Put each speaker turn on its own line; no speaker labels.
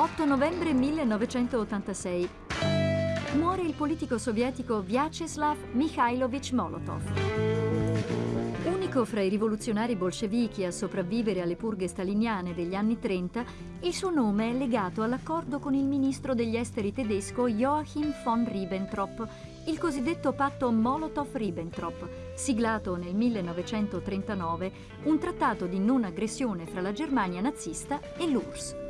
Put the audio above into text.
8 novembre 1986. Muore il politico sovietico Vyacheslav Mikhailovich Molotov. Unico fra i rivoluzionari bolscevichi a sopravvivere alle purghe staliniane degli anni 30, il suo nome è legato all'accordo con il ministro degli esteri tedesco Joachim von Ribbentrop, il cosiddetto patto Molotov-Ribbentrop, siglato nel 1939, un trattato di non aggressione fra la Germania nazista e l'URSS.